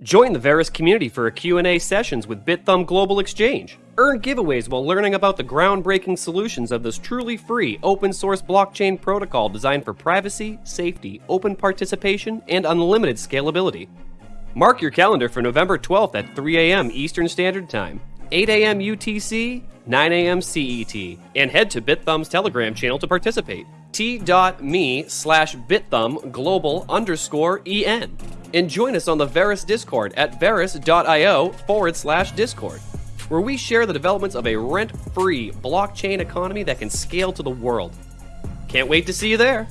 Join the Verus community for a Q&A sessions with Bithumb Global Exchange. Earn giveaways while learning about the groundbreaking solutions of this truly free open source blockchain protocol designed for privacy, safety, open participation, and unlimited scalability. Mark your calendar for November 12th at 3 a.m. Eastern Standard Time, 8 a.m. UTC, 9 a.m. CET, and head to Bithumb's Telegram channel to participate. T.me slash Bithumb global underscore EN. And join us on the Verus Discord at verus.io forward slash Discord, where we share the developments of a rent free blockchain economy that can scale to the world. Can't wait to see you there!